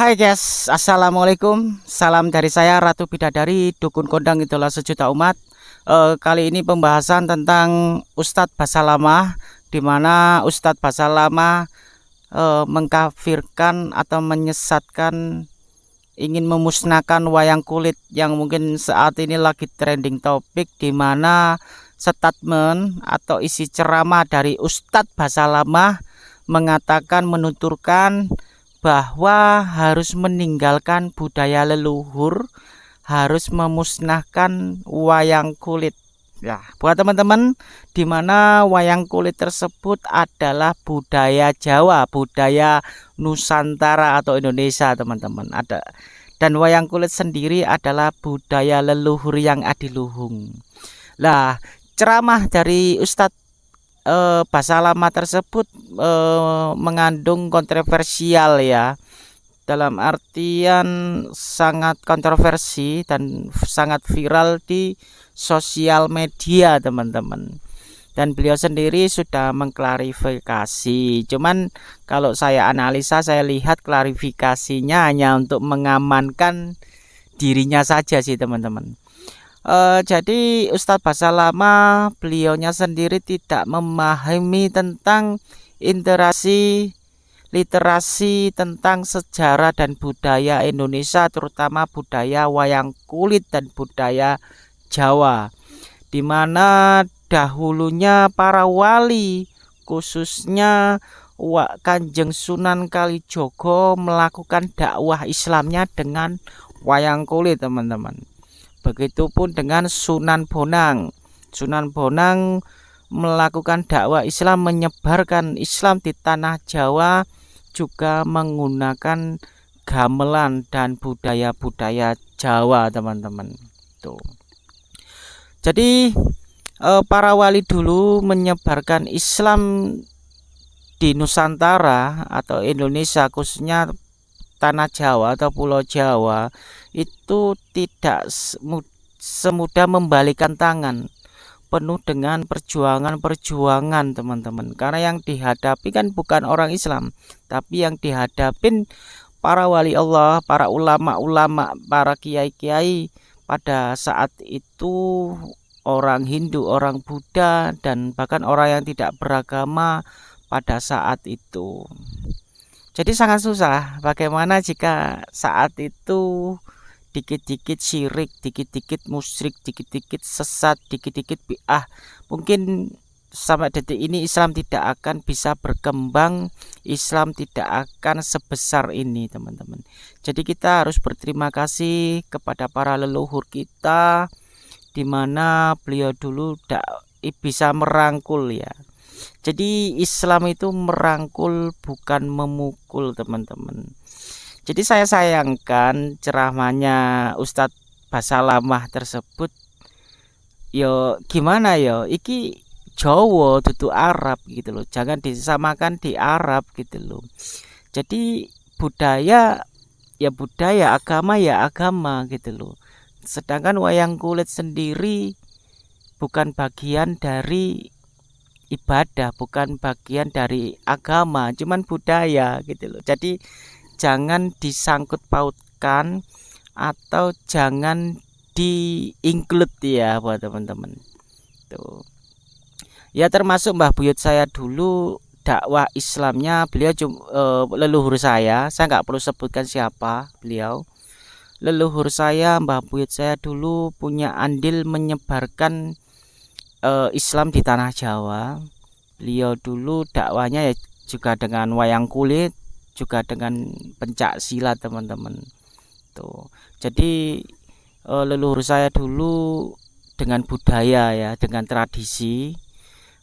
Hai guys, Assalamualaikum. Salam dari saya Ratu Bidadari Dukun Kondang Idola Sejuta Umat. E, Kali ini pembahasan tentang Ustadz Basalama Di mana Ustadz Basalama e, Mengkafirkan atau menyesatkan Ingin memusnahkan wayang kulit Yang mungkin saat ini lagi trending topik Di mana statement atau isi ceramah dari Ustadz Basalama Mengatakan menuturkan bahwa harus meninggalkan budaya leluhur, harus memusnahkan wayang kulit. Ya, buat teman-teman, di mana wayang kulit tersebut adalah budaya Jawa, budaya Nusantara atau Indonesia, teman-teman. Ada dan wayang kulit sendiri adalah budaya leluhur yang adiluhung. Lah, ceramah dari Ustadz eh, bahasa lama tersebut eh, mengandung kontroversial ya. Dalam artian sangat kontroversi dan sangat viral di sosial media teman-teman. Dan beliau sendiri sudah mengklarifikasi. Cuman kalau saya analisa saya lihat klarifikasinya hanya untuk mengamankan dirinya saja sih teman-teman Uh, jadi Ustadz Bahasa Lama beliaunya sendiri tidak memahami tentang interaksi literasi tentang sejarah dan budaya Indonesia terutama budaya wayang kulit dan budaya Jawa. Di mana dahulunya para wali khususnya Kanjeng Sunan Kalijogo melakukan dakwah Islamnya dengan wayang kulit teman-teman Begitupun dengan Sunan Bonang. Sunan Bonang melakukan dakwah Islam, menyebarkan Islam di tanah Jawa juga menggunakan gamelan dan budaya-budaya Jawa, teman-teman. Tuh. Jadi eh, para wali dulu menyebarkan Islam di Nusantara atau Indonesia khususnya tanah Jawa atau Pulau Jawa itu tidak semudah membalikan tangan. Penuh dengan perjuangan-perjuangan teman-teman. Karena yang dihadapi kan bukan orang Islam tapi yang dihadapin para wali Allah para ulama-ulama para kiai-kiai pada saat itu orang Hindu orang Buddha dan bahkan orang yang tidak beragama pada saat itu jadi sangat susah bagaimana jika saat itu dikit-dikit syirik, dikit-dikit musyrik, dikit-dikit sesat, dikit-dikit bi'ah. Mungkin sampai detik ini Islam tidak akan bisa berkembang, Islam tidak akan sebesar ini, teman-teman. Jadi kita harus berterima kasih kepada para leluhur kita di mana beliau dulu tidak bisa merangkul ya jadi Islam itu merangkul bukan memukul teman-teman. Jadi saya sayangkan ceramahnya Ustadz Basalamah tersebut. Yo gimana yo? Iki Jawa itu Arab gitu loh. Jangan disamakan di Arab gitu loh. Jadi budaya ya budaya agama ya agama gitu loh. Sedangkan wayang kulit sendiri bukan bagian dari ibadah bukan bagian dari agama cuman budaya gitu loh. Jadi jangan disangkut pautkan atau jangan di include ya buat teman-teman. Tuh. Ya termasuk Mbah Buyut saya dulu dakwah Islamnya beliau uh, leluhur saya. Saya nggak perlu sebutkan siapa beliau. Leluhur saya Mbah Buyut saya dulu punya andil menyebarkan uh, Islam di tanah Jawa beliau dulu dakwanya ya juga dengan wayang kulit juga dengan pencak silat teman-teman. Tuh. Jadi uh, leluhur saya dulu dengan budaya ya dengan tradisi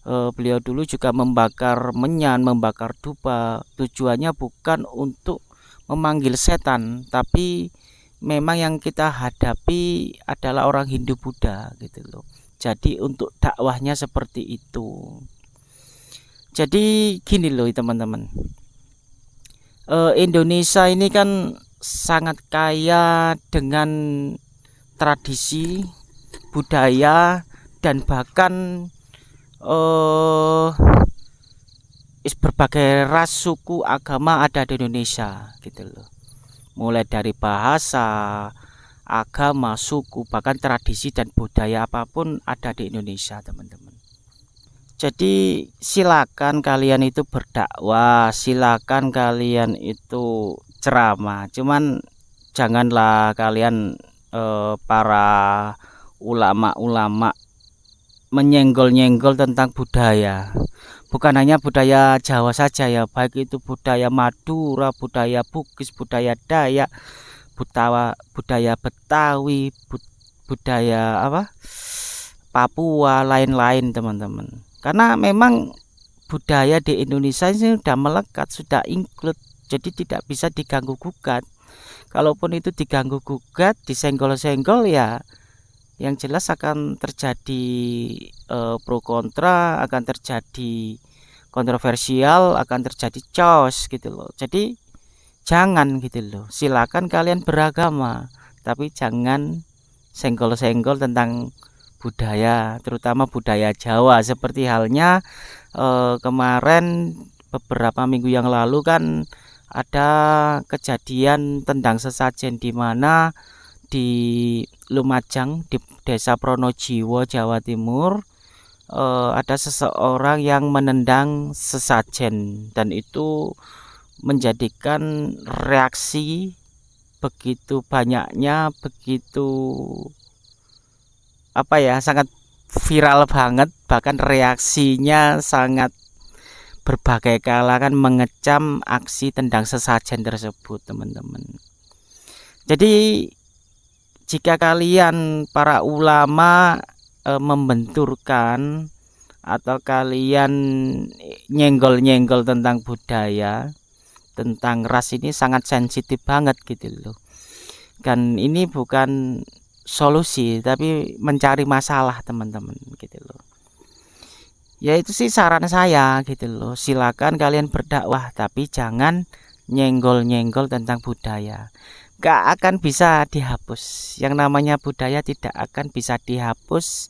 uh, beliau dulu juga membakar menyan membakar dupa. Tujuannya bukan untuk memanggil setan tapi memang yang kita hadapi adalah orang Hindu Buddha gitu loh jadi untuk dakwahnya seperti itu. Jadi gini loh teman-teman. Uh, Indonesia ini kan sangat kaya dengan tradisi budaya dan bahkan uh, berbagai ras suku agama ada di Indonesia gitu loh. Mulai dari bahasa agama suku bahkan tradisi dan budaya apa pun ada di Indonesia teman-teman. Jadi silakan kalian itu berdakwah silakan kalian itu ceramah. Cuman janganlah kalian eh, para ulama-ulama menyenggol-nyenggol tentang budaya. Bukan hanya budaya Jawa saja ya baik itu budaya Madura budaya Bugis budaya Dayak budaya budaya Betawi budaya apa? Papua lain-lain teman-teman. Karena memang budaya di Indonesia ini sudah melekat sudah include jadi tidak bisa diganggu gugat. Kalaupun itu diganggu gugat disenggol-senggol ya yang jelas akan terjadi eh, pro kontra akan terjadi kontroversial akan terjadi chaos gitu loh. Jadi jangan gitu loh. Silakan kalian beragama tapi jangan senggol-senggol tentang budaya terutama budaya Jawa. Seperti halnya eh, kemarin beberapa minggu yang lalu kan ada kejadian tentang sesajen di mana di Lumajang di Desa Pronojiwo Jawa Timur eh, ada seseorang yang menendang sesajen. Dan itu menjadikan reaksi begitu banyaknya begitu apa ya sangat viral banget bahkan reaksinya sangat berbagai kalangan mengecam aksi tendang sesajen tersebut teman-teman. Jadi jika kalian para ulama e, membenturkan atau kalian nyenggol-nyenggol tentang budaya tentang ras ini sangat sensitif banget gitu loh. Kan ini bukan solusi tapi mencari masalah teman-teman gitu loh. Ya itu sih saran saya gitu loh. Silakan kalian berdakwah tapi jangan nyenggol-nyenggol tentang budaya. Gak akan bisa dihapus. Yang namanya budaya tidak akan bisa dihapus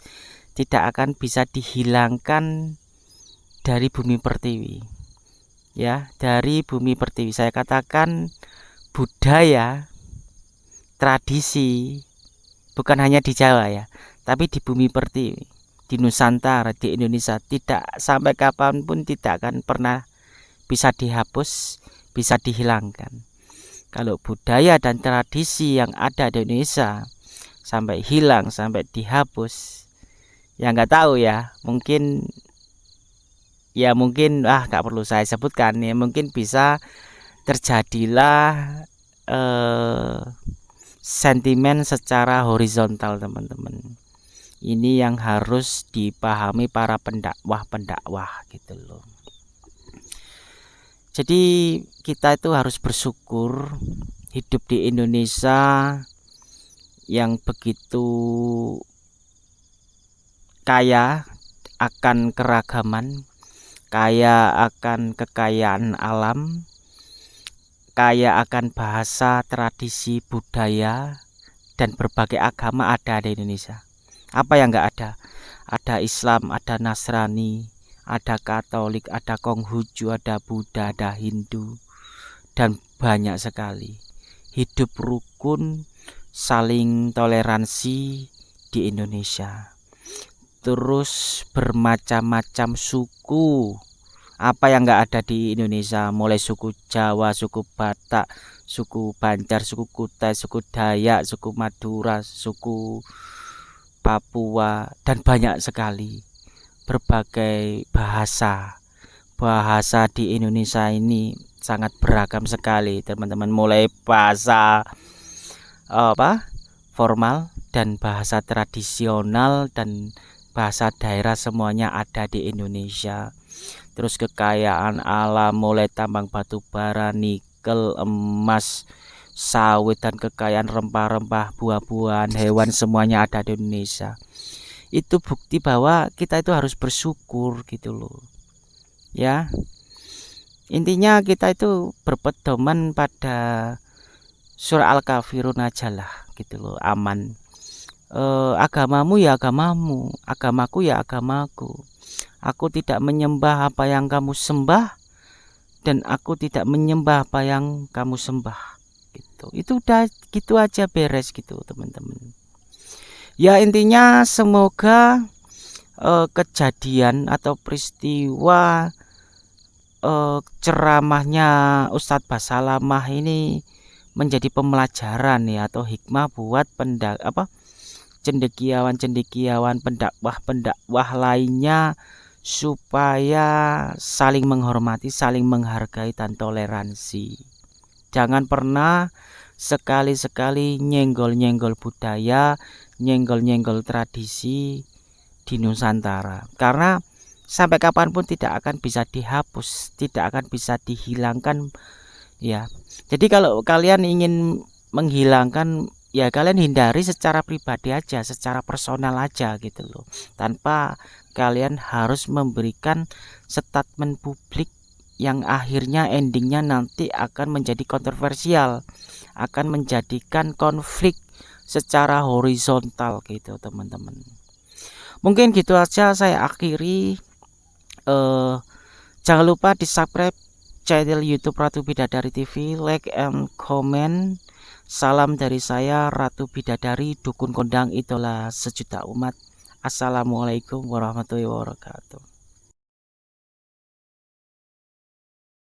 tidak akan bisa dihilangkan dari bumi pertiwi ya dari bumi pertiwi. Saya katakan budaya tradisi bukan hanya di Jawa ya tapi di bumi pertiwi di Nusantara di Indonesia tidak sampai kapan pun tidak akan pernah bisa dihapus bisa dihilangkan. Kalau budaya dan tradisi yang ada di Indonesia sampai hilang sampai dihapus ya nggak tahu ya mungkin ya mungkin ah nggak perlu saya sebutkan ya mungkin bisa terjadilah eh, sentimen secara horizontal teman-teman. Ini yang harus dipahami para pendakwah-pendakwah gitu loh. Jadi kita itu harus bersyukur hidup di Indonesia yang begitu kaya akan keragaman kaya akan kekayaan alam kaya akan bahasa, tradisi, budaya, dan berbagai agama ada di Indonesia. Apa yang enggak ada? Ada Islam, ada Nasrani, ada Katolik, ada Konghucu, ada Buddha, ada Hindu, dan banyak sekali. Hidup rukun, saling toleransi di Indonesia. Terus bermacam-macam suku, apa yang enggak ada di Indonesia? Mulai suku Jawa suku Batak suku Banjar suku Kutai suku Dayak suku Madura suku Papua dan banyak sekali berbagai bahasa. Bahasa di Indonesia ini sangat beragam sekali teman-teman. Mulai bahasa apa formal dan bahasa tradisional dan bahasa daerah semuanya ada di Indonesia. Terus kekayaan alam mulai tambang batu bara nikel emas sawit dan kekayaan rempah-rempah buah-buahan hewan semuanya ada di Indonesia. Itu bukti bahwa kita itu harus bersyukur gitu loh. Ya. Intinya kita itu berpedoman pada surah al-kafirun aja lah gitu loh aman e, agamamu ya agamamu agamaku ya agamaku Aku tidak menyembah apa yang kamu sembah dan aku tidak menyembah apa yang kamu sembah. Gitu. itu udah gitu aja beres gitu teman-teman ya intinya semoga uh, kejadian atau peristiwa uh, ceramahnya Ustadz Basalamah ini menjadi pembelajaran ya atau hikmah buat pendak apa cendekiawan-cendekiawan pendakwah-pendakwah lainnya supaya saling menghormati, saling menghargai dan toleransi. Jangan pernah sekali-sekali nyenggol-nyenggol budaya, nyenggol-nyenggol tradisi di Nusantara. Karena sampai kapan pun tidak akan bisa dihapus, tidak akan bisa dihilangkan ya. Jadi kalau kalian ingin menghilangkan ya kalian hindari secara pribadi aja secara personal aja gitu loh. Tanpa kalian harus memberikan statement publik yang akhirnya endingnya nanti akan menjadi kontroversial akan menjadikan konflik secara horizontal gitu teman-teman. Mungkin gitu aja saya akhiri. Eh, jangan lupa di subscribe channel YouTube Ratu Bidadari TV like and comment Salam dari saya Ratu Bidadari Dukun Kondang Idola Sejuta Umat. Assalamualaikum warahmatullahi wabarakatuh